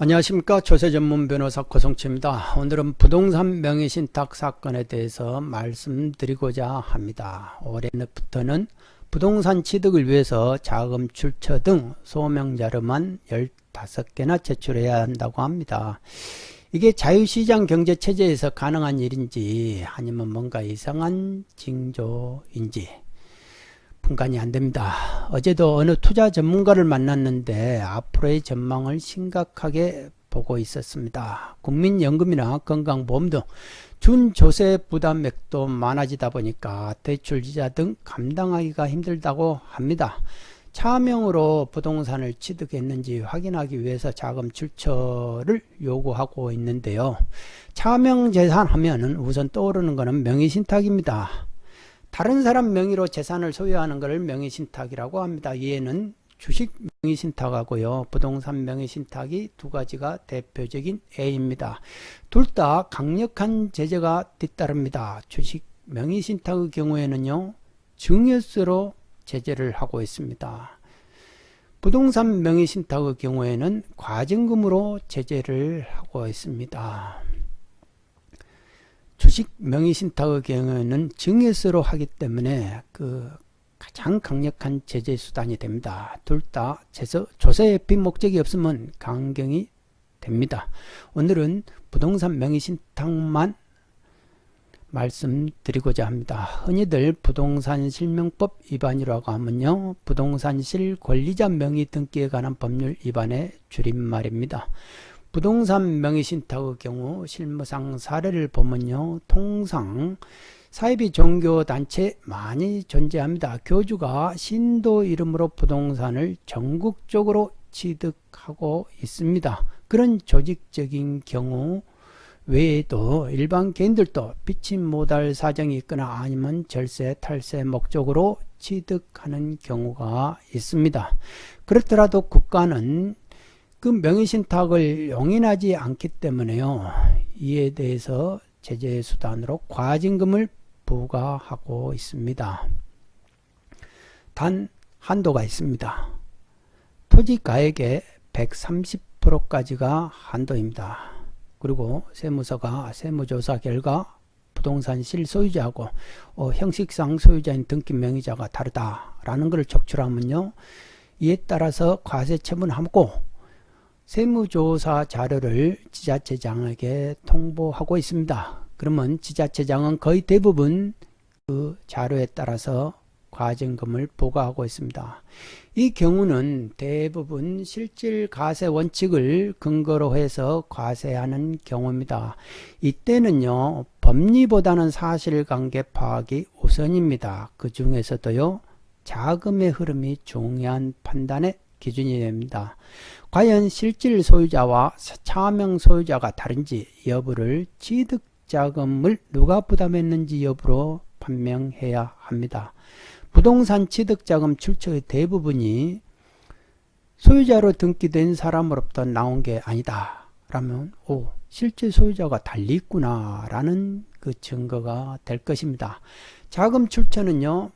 안녕하십니까 조세 전문 변호사 고성치입니다. 오늘은 부동산 명의신탁 사건에 대해서 말씀드리고자 합니다. 올해부터는 부동산 취득을 위해서 자금 출처 등 소명 자료만 15개나 제출해야 한다고 합니다. 이게 자유시장 경제 체제에서 가능한 일인지 아니면 뭔가 이상한 징조인지 분간이 안 됩니다. 어제도 어느 투자 전문가를 만났는데 앞으로의 전망을 심각하게 보고 있었습니다. 국민연금이나 건강보험 등 준조세 부담액도 많아지다 보니까 대출이자 등 감당하기가 힘들다고 합니다. 차명으로 부동산을 취득했는지 확인하기 위해서 자금 출처를 요구하고 있는데요. 차명 재산 하면은 우선 떠오르는 것은 명의신탁입니다. 다른 사람 명의로 재산을 소유하는 것을 명의신탁이라고 합니다. 이에는 주식 명의신탁하고요. 부동산 명의신탁이 두 가지가 대표적인 A입니다. 둘 다 강력한 제재가 뒤따릅니다. 주식 명의신탁의 경우에는요. 증여세로 제재를 하고 있습니다. 부동산 명의신탁의 경우에는 과징금으로 제재를 하고 있습니다. 주식 명의신탁의 경우에는 증여세로 하기 때문에 그 가장 강력한 제재 수단이 됩니다. 둘 다 조세 빈목적이 없으면 강경이 됩니다. 오늘은 부동산 명의신탁만 말씀드리고자 합니다. 흔히들 부동산 실명법 위반이라고 하면요. 부동산 실 권리자 명의 등기에 관한 법률 위반의 줄임말입니다. 부동산 명의신탁의 경우 실무상 사례를 보면요. 통상 사이비 종교단체 많이 존재합니다. 교주가 신도 이름으로 부동산을 전국적으로 취득하고 있습니다. 그런 조직적인 경우 외에도 일반 개인들도 빚지 못할 사정이 있거나 아니면 절세, 탈세 목적으로 취득하는 경우가 있습니다. 그렇더라도 국가는 그 명의신탁을 용인하지 않기 때문에요. 이에 대해서 제재 수단으로 과징금을 부과하고 있습니다. 단 한도가 있습니다. 토지가액의 130%까지가 한도입니다. 그리고 세무서가 세무조사 결과 부동산 실소유자하고 어, 형식상 소유자인 등기 명의자가 다르다라는 것을 적출하면요. 이에 따라서 과세 처분하고 세무조사 자료를 지자체장에게 통보하고 있습니다. 그러면 지자체장은 거의 대부분 그 자료에 따라서 과징금을 부과하고 있습니다. 이 경우는 대부분 실질 과세 원칙을 근거로 해서 과세하는 경우입니다. 이때는요 법리보다는 사실관계 파악이 우선입니다. 그 중에서도요 자금의 흐름이 중요한 판단의 기준이 됩니다. 과연 실질 소유자와 차명 소유자가 다른지 여부를 취득자금을 누가 부담했는지 여부로 판명해야 합니다. 부동산 취득자금 출처의 대부분이 소유자로 등기된 사람으로부터 나온 게 아니다. 라면 오 실제 소유자가 달리 있구나 라는 그 증거가 될 것입니다. 자금 출처는요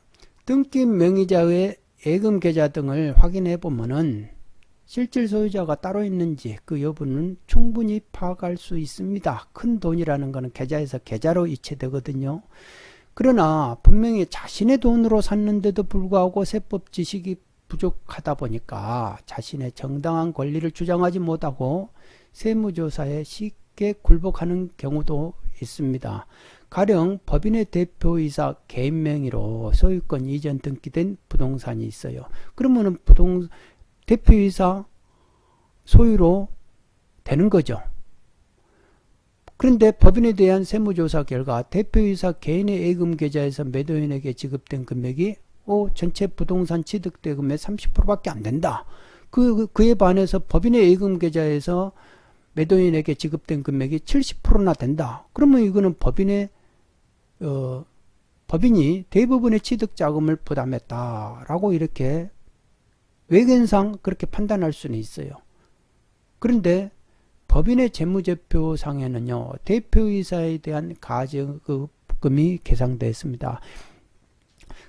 등기 명의자의 예금 계좌 등을 확인해 보면은 실질 소유자가 따로 있는지 그 여부는 충분히 파악할 수 있습니다. 큰 돈이라는 것은 계좌에서 계좌로 이체되거든요. 그러나 분명히 자신의 돈으로 샀는데도 불구하고 세법 지식이 부족하다 보니까 자신의 정당한 권리를 주장하지 못하고 세무조사에 쉽게 굴복하는 경우도 있습니다. 가령 법인의 대표이사 개인 명의로 소유권 이전 등기된 부동산이 있어요. 그러면 부동 대표이사 소유로 되는 거죠. 그런데 법인에 대한 세무조사 결과 대표이사 개인의 예금 계좌에서 매도인에게 지급된 금액이 오, 전체 부동산 취득대금의 30%밖에 안 된다. 그, 그에 반해서 법인의 예금 계좌에서 매도인에게 지급된 금액이 70%나 된다. 그러면 이거는 법인의 어, 법인이 대부분의 취득 자금을 부담했다라고 이렇게 외견상 그렇게 판단할 수는 있어요. 그런데 법인의 재무제표상에는요, 대표이사에 대한 가지금이 계상되어 있습니다.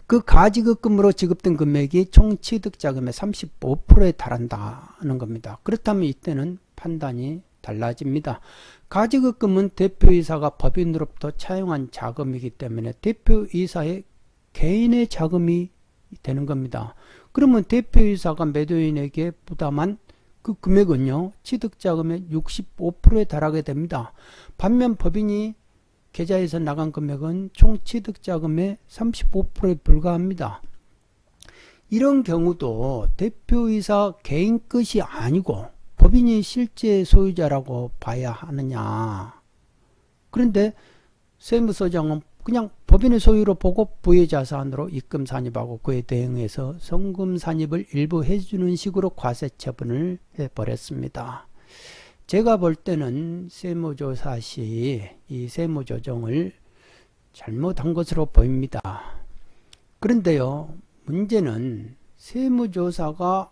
그 가지급금으로 지급된 금액이 총 취득자금의 35%에 달한다는 겁니다. 그렇다면 이때는 판단이 달라집니다. 가지급금은 대표이사가 법인으로부터 차용한 자금이기 때문에 대표이사의 개인의 자금이 되는 겁니다. 그러면 대표이사가 매도인에게 부담한 그 금액은요, 취득자금의 65%에 달하게 됩니다. 반면 법인이 계좌에서 나간 금액은 총 취득자금의 35%에 불과합니다. 이런 경우도 대표이사 개인 것이 아니고 법인이 실제 소유자라고 봐야 하느냐. 그런데 세무서장은 그냥 법인의 소유로 보고 부의 자산으로 입금 산입하고 그에 대응해서 성금 산입을 일부 해주는 식으로 과세 처분을 해버렸습니다. 제가 볼 때는 세무조사 시 이 세무조정을 잘못한 것으로 보입니다. 그런데요, 문제는 세무조사가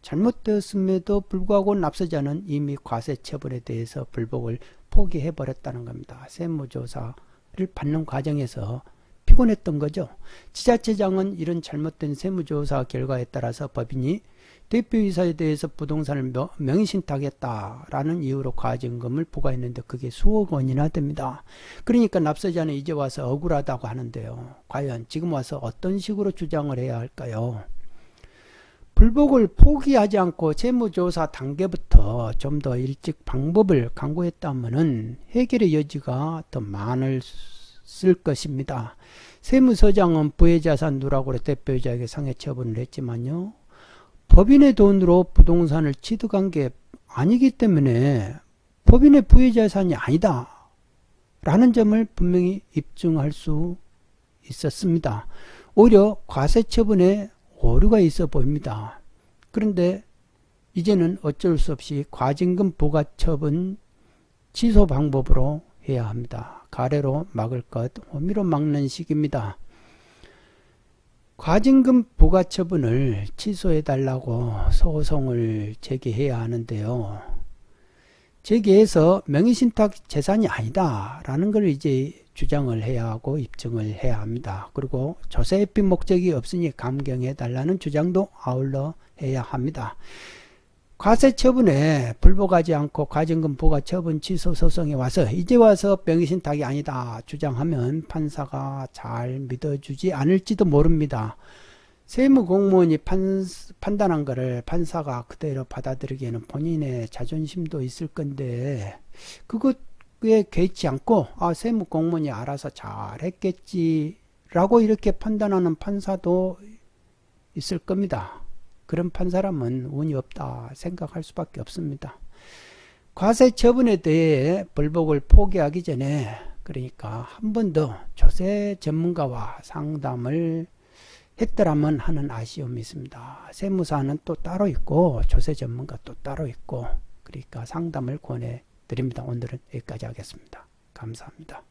잘못되었음에도 불구하고 납세자는 이미 과세 처분에 대해서 불복을 포기해 버렸다는 겁니다. 세무조사 를 받는 과정에서 피곤했던 거죠. 지자체장은 이런 잘못된 세무조사 결과에 따라서 법인이 대표이사에 대해서 부동산을 명의신탁했다라는 이유로 과징금을 부과했는데 그게 수억 원이나 됩니다. 그러니까 납세자는 이제 와서 억울하다고 하는데요. 과연 지금 와서 어떤 식으로 주장을 해야 할까요? 불복을 포기하지 않고 세무조사 단계부터 좀 더 일찍 방법을 강구했다면 해결의 여지가 더 많을 쓸 것입니다. 세무서장은 부의 자산 누락으로 대표자에게 상해 처분을 했지만요. 법인의 돈으로 부동산을 취득한 게 아니기 때문에 법인의 부의 자산이 아니다. 라는 점을 분명히 입증할 수 있었습니다. 오히려 과세 처분에 오류가 있어 보입니다. 그런데 이제는 어쩔 수 없이 과징금 부과 처분 취소 방법으로 해야 합니다. 가래로 막을 것 호미로 막는 식입니다. 과징금 부과 처분을 취소해 달라고 소송을 제기해야 하는데요. 제기해서 명의신탁 재산이 아니다 라는 걸 이제 주장을 해야 하고 입증을 해야 합니다. 그리고 조세입빈 목적이 없으니 감경해 달라는 주장도 아울러 해야 합니다. 과세 처분에 불복하지 않고 과징금 부과 처분 취소 소송에 와서 이제 와서 명의신탁이 아니다 주장하면 판사가 잘 믿어주지 않을지도 모릅니다. 세무공무원이 판, 판단한 것을 판사가 그대로 받아들이기에는 본인의 자존심도 있을 건데 그것에 개의치 않고 아 세무공무원이 알아서 잘했겠지 라고 이렇게 판단하는 판사도 있을 겁니다. 그런 판 사람은 운이 없다 생각할 수밖에 없습니다. 과세 처분에 대해 불복을 포기하기 전에 그러니까 한 번 더 조세 전문가와 상담을 했더라면 하는 아쉬움이 있습니다. 세무사는 또 따로 있고 조세 전문가 또 따로 있고 그러니까 상담을 권해 드립니다. 오늘은 여기까지 하겠습니다. 감사합니다.